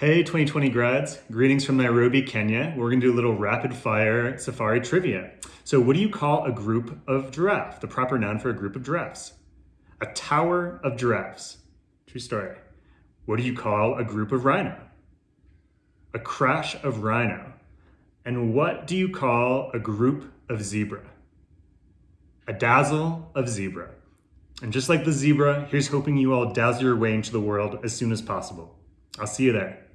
Hey 2020 grads, greetings from Nairobi, Kenya. We're gonna do a little rapid fire safari trivia. So what do you call a group of giraffe? The proper noun for a group of giraffes? A tower of giraffes. True story. What do you call a group of rhino? A crash of rhino. And what do you call a group of zebra? A dazzle of zebra. And just like the zebra, here's hoping you all dazzle your way into the world as soon as possible. I'll see you there.